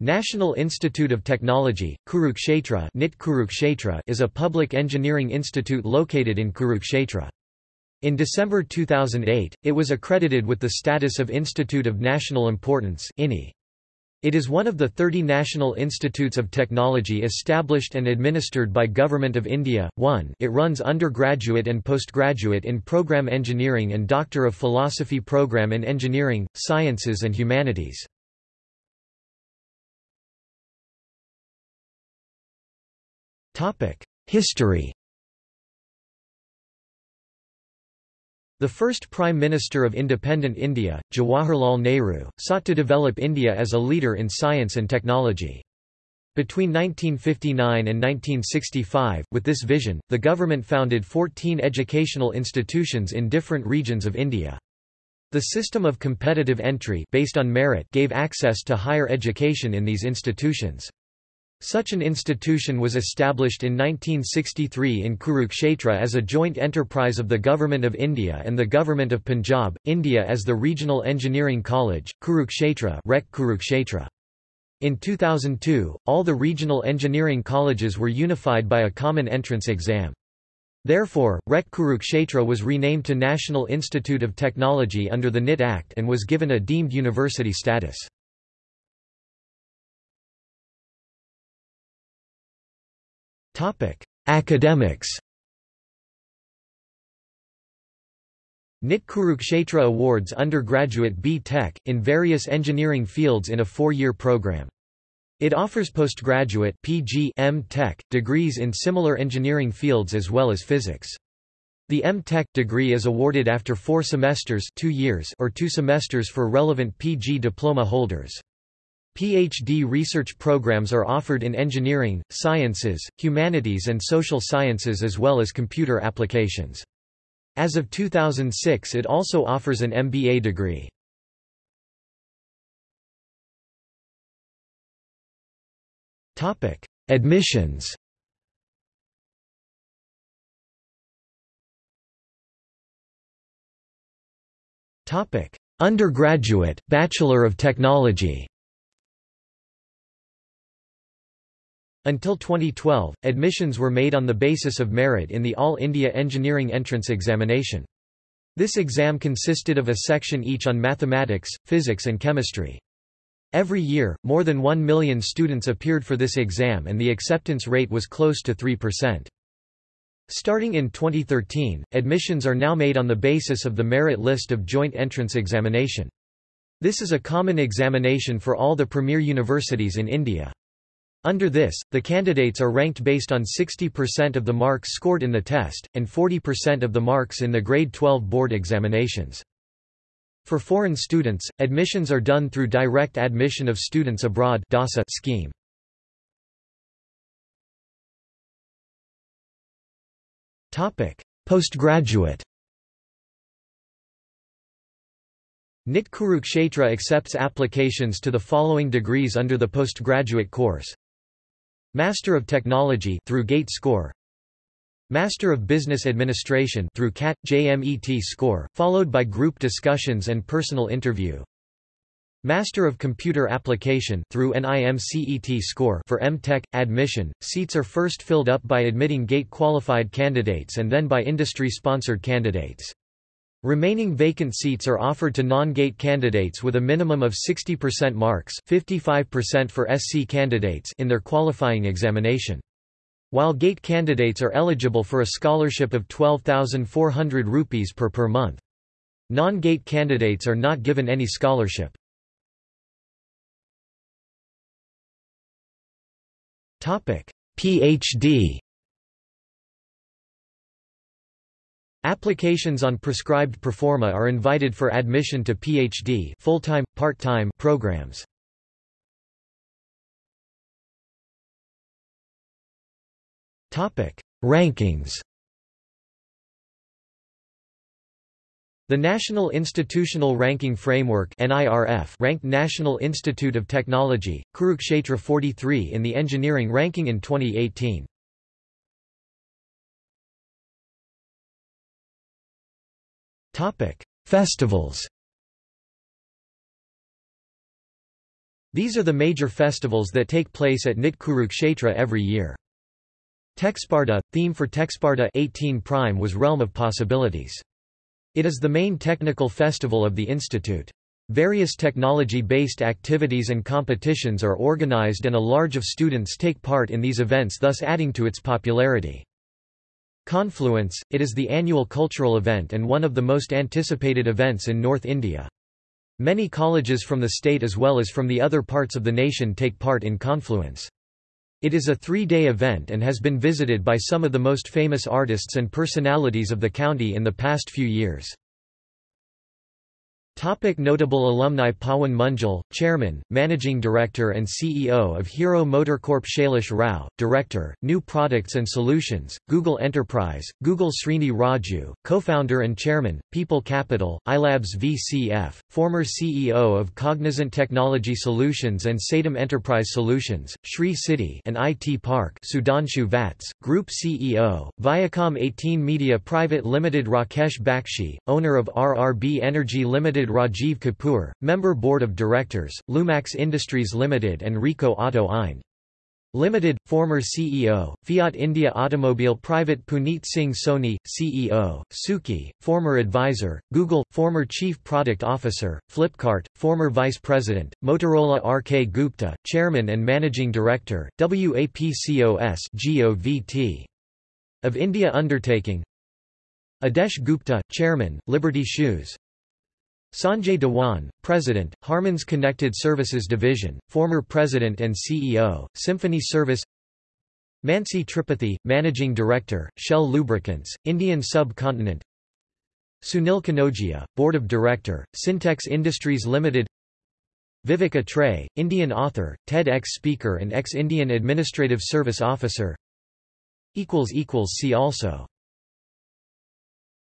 National Institute of Technology, Kurukshetra NIT Kurukshetra is a public engineering institute located in Kurukshetra. In December 2008, it was accredited with the status of Institute of National Importance It is one of the 30 national institutes of technology established and administered by Government of India. 1 It runs undergraduate and postgraduate in program engineering and Doctor of Philosophy program in engineering, sciences and humanities. History The first Prime Minister of independent India, Jawaharlal Nehru, sought to develop India as a leader in science and technology. Between 1959 and 1965, with this vision, the government founded 14 educational institutions in different regions of India. The system of competitive entry based on merit gave access to higher education in these institutions. Such an institution was established in 1963 in Kurukshetra as a joint enterprise of the Government of India and the Government of Punjab, India as the Regional Engineering College, Kurukshetra, REC Kurukshetra. In 2002, all the regional engineering colleges were unified by a common entrance exam. Therefore, REC Kurukshetra was renamed to National Institute of Technology under the NIT Act and was given a deemed university status. Academics NIT Kurukshetra awards undergraduate B.Tech, in various engineering fields in a four-year program. It offers postgraduate PG M Tech degrees in similar engineering fields as well as physics. The M Tech degree is awarded after four semesters two years or two semesters for relevant PG diploma holders. PhD research programs are offered in engineering, sciences, humanities and social sciences as well as computer applications. As of 2006 it also offers an MBA degree. Admissions Undergraduate, Bachelor of Technology Until 2012, admissions were made on the basis of merit in the All India Engineering Entrance Examination. This exam consisted of a section each on mathematics, physics and chemistry. Every year, more than 1 million students appeared for this exam and the acceptance rate was close to 3%. Starting in 2013, admissions are now made on the basis of the merit list of Joint Entrance Examination. This is a common examination for all the premier universities in India. Under this, the candidates are ranked based on 60% of the marks scored in the test, and 40% of the marks in the grade 12 board examinations. For foreign students, admissions are done through Direct Admission of Students Abroad DASA scheme. Postgraduate NIT Kurukshetra accepts applications to the following degrees under the postgraduate course Master of Technology through GATE score. Master of Business Administration through CAT JMET score followed by group discussions and personal interview. Master of Computer Application through NIMCET score for M.Tech admission. Seats are first filled up by admitting GATE qualified candidates and then by industry sponsored candidates Remaining vacant seats are offered to non-GATE candidates with a minimum of 60% marks 55% for SC candidates in their qualifying examination. While GATE candidates are eligible for a scholarship of 12,400 rupees per per month. Non-GATE candidates are not given any scholarship. PhD Applications on prescribed proforma are invited for admission to PhD full-time, part-time programs. Topic: Rankings. The National Institutional Ranking Framework (NIRF) ranked National Institute of Technology, Kurukshetra 43 in the engineering ranking in 2018. Festivals These are the major festivals that take place at Nit Kurukshetra every year. Techspardha, theme for Techspardha 18 Prime was Realm of Possibilities. It is the main technical festival of the institute. Various technology-based activities and competitions are organized and a large of students take part in these events thus adding to its popularity. Confluence, it is the annual cultural event and one of the most anticipated events in North India. Many colleges from the state as well as from the other parts of the nation take part in Confluence. It is a three-day event and has been visited by some of the most famous artists and personalities of the county in the past few years. Topic notable alumni Pawan Munjal, Chairman, Managing Director and CEO of Hero MotoCorp Shailesh Rao, Director, New Products and Solutions, Google Enterprise, Google Srini Raju, Co-founder and Chairman, Peepul Capital, iLabs VCF, former CEO of Cognizant Technology Solutions and Satyam Enterprise Solutions, Sri City and IT Park Sudhanshu Vats, Group CEO, Viacom 18 Media Private Limited Rakesh Bakshi, owner of RRB Energy Limited Rajiv Kapoor, Member Board of Directors, Lumax Industries Limited and Ricoh Auto Ind. Limited, former CEO, Fiat India Automobile Private Puneet Singh Soni, CEO, Suki, former advisor, Google, former Chief Product Officer, Flipkart, former Vice President, Motorola RK Gupta, Chairman and Managing Director, WAPCOS GOVT. Of India Undertaking Adesh Gupta, Chairman, Liberty Shoes Sanjay Dewan, President, Harman's Connected Services Division, former President and CEO, Symphony Service. Mansi Tripathi, Managing Director, Shell Lubricants, Indian Sub-Continent. Sunil Kanodia, Board of Director, Sintex Industries Limited. Vivek Atre, Indian author, TEDx speaker and ex-Indian Administrative Service Officer. See also